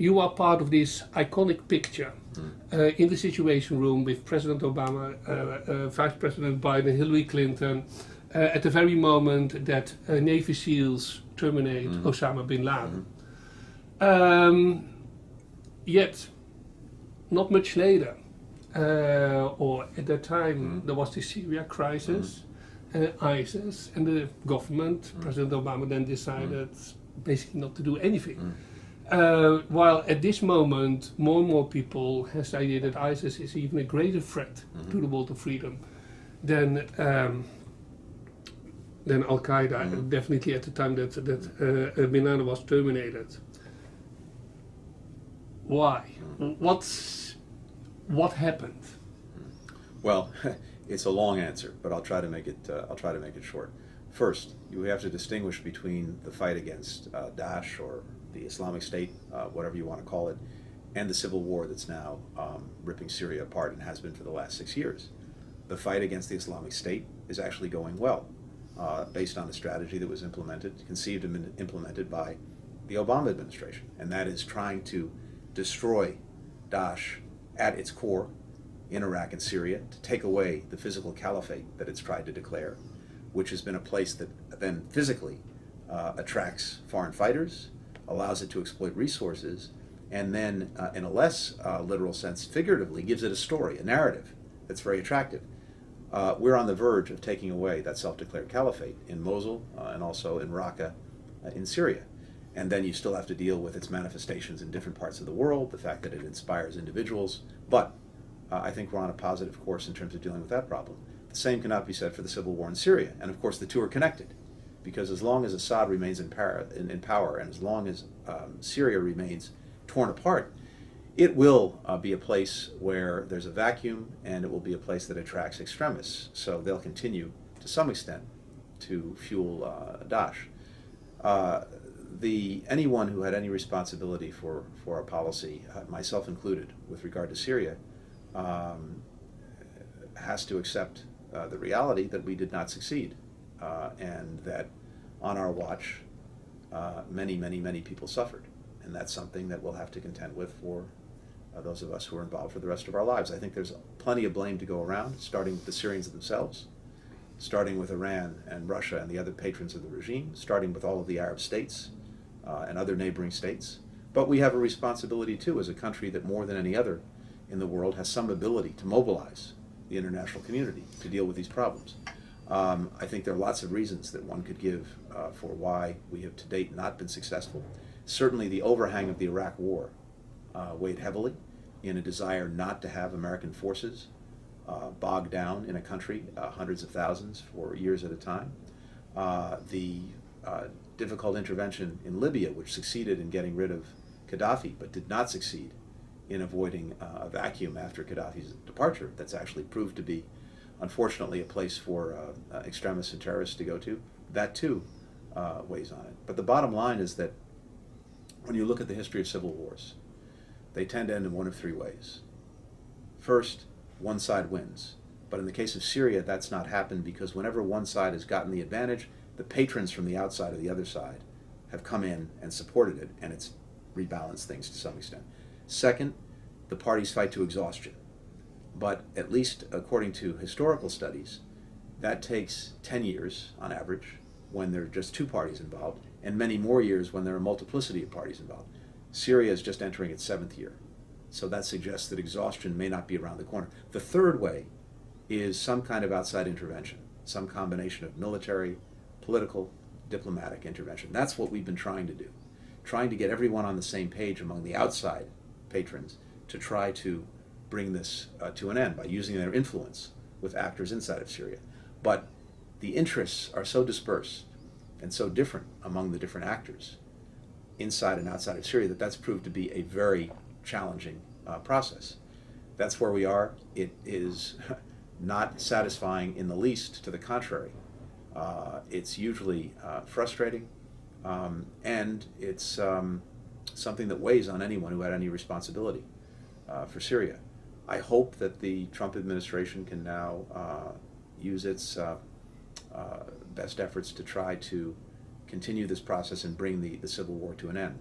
you are part of this iconic picture uh, in the Situation Room with President Obama, uh, uh, Vice President Biden, Hillary Clinton, uh, at the very moment that uh, Navy SEALs terminate Osama bin Laden. Um, yet, not much later, uh, or at that time, there was the Syria crisis, uh, ISIS, and the government, President Obama then decided basically not to do anything. Uh, while at this moment, more and more people has the idea that ISIS is even a greater threat to the world of freedom than um, than Al Qaeda. Definitely at the time that that uh, Bin Laden was terminated. Why? What's what happened? Well, it's a long answer, but I'll try to make it. Uh, I'll try to make it short. First, you have to distinguish between the fight against uh, Daesh or the Islamic State, uh, whatever you want to call it, and the civil war that's now um, ripping Syria apart and has been for the last six years. The fight against the Islamic State is actually going well, uh, based on a strategy that was implemented, conceived and implemented by the Obama administration, and that is trying to destroy Daesh at its core in Iraq and Syria, to take away the physical caliphate that it's tried to declare, which has been a place that then physically uh, attracts foreign fighters, allows it to exploit resources, and then, uh, in a less uh, literal sense, figuratively, gives it a story, a narrative that's very attractive. Uh, we're on the verge of taking away that self-declared caliphate in Mosul uh, and also in Raqqa uh, in Syria. And then you still have to deal with its manifestations in different parts of the world, the fact that it inspires individuals. But I think we're on a positive course in terms of dealing with that problem. The same cannot be said for the civil war in Syria. And of course, the two are connected. Because as long as Assad remains in power, in, in power and as long as um, Syria remains torn apart, it will uh, be a place where there's a vacuum and it will be a place that attracts extremists. So they'll continue, to some extent, to fuel uh, Daesh. Uh, the, anyone who had any responsibility for, for our policy, uh, myself included, with regard to Syria, um, has to accept uh, the reality that we did not succeed uh, and that on our watch uh, many, many, many people suffered. And that's something that we'll have to contend with for uh, those of us who are involved for the rest of our lives. I think there's plenty of blame to go around, starting with the Syrians themselves, starting with Iran and Russia and the other patrons of the regime, starting with all of the Arab states uh, and other neighboring states. But we have a responsibility too as a country that more than any other in the world has some ability to mobilize the international community to deal with these problems. Um, I think there are lots of reasons that one could give uh, for why we have to date not been successful. Certainly the overhang of the Iraq War uh, weighed heavily in a desire not to have American forces uh, bogged down in a country, uh, hundreds of thousands for years at a time. Uh, the uh, difficult intervention in Libya, which succeeded in getting rid of Gaddafi, but did not succeed in avoiding uh, a vacuum after Gaddafi's departure that's actually proved to be, unfortunately, a place for uh, uh, extremists and terrorists to go to. That too uh, weighs on it. But the bottom line is that when you look at the history of civil wars, they tend to end in one of three ways. First, one side wins. But in the case of Syria, that's not happened because whenever one side has gotten the advantage, the patrons from the outside of the other side have come in and supported it, and it's rebalanced things to some extent. Second, the parties fight to exhaustion. But at least according to historical studies, that takes 10 years on average when there are just two parties involved, and many more years when there are multiplicity of parties involved. Syria is just entering its seventh year. So that suggests that exhaustion may not be around the corner. The third way is some kind of outside intervention, some combination of military, political, diplomatic intervention. That's what we've been trying to do, trying to get everyone on the same page among the outside patrons to try to bring this uh, to an end by using their influence with actors inside of Syria. But the interests are so dispersed and so different among the different actors inside and outside of Syria that that's proved to be a very challenging uh, process. That's where we are. It is not satisfying in the least, to the contrary. Uh, it's usually uh, frustrating, um, and it's um, something that weighs on anyone who had any responsibility uh, for Syria. I hope that the Trump administration can now uh, use its uh, uh, best efforts to try to continue this process and bring the, the civil war to an end.